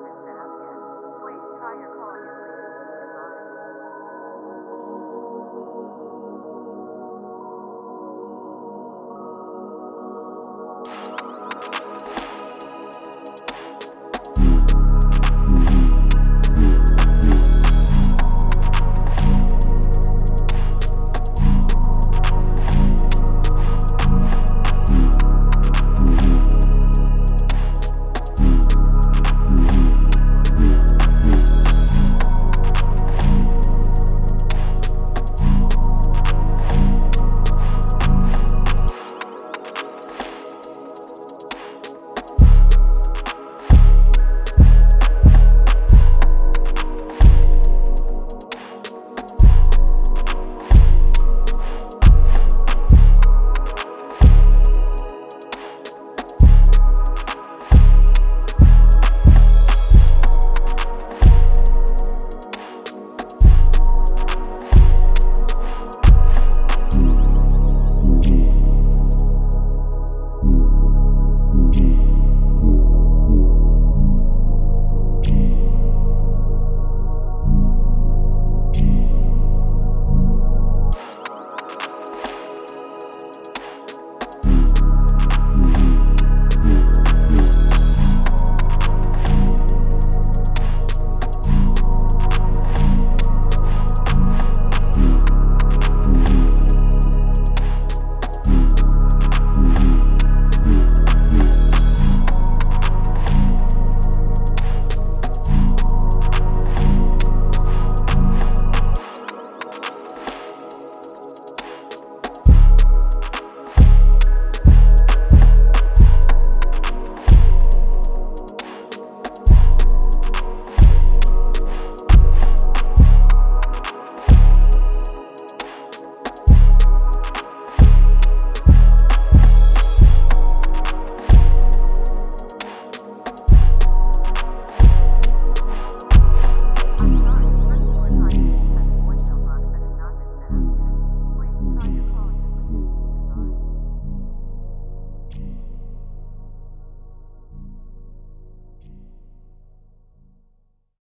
not car.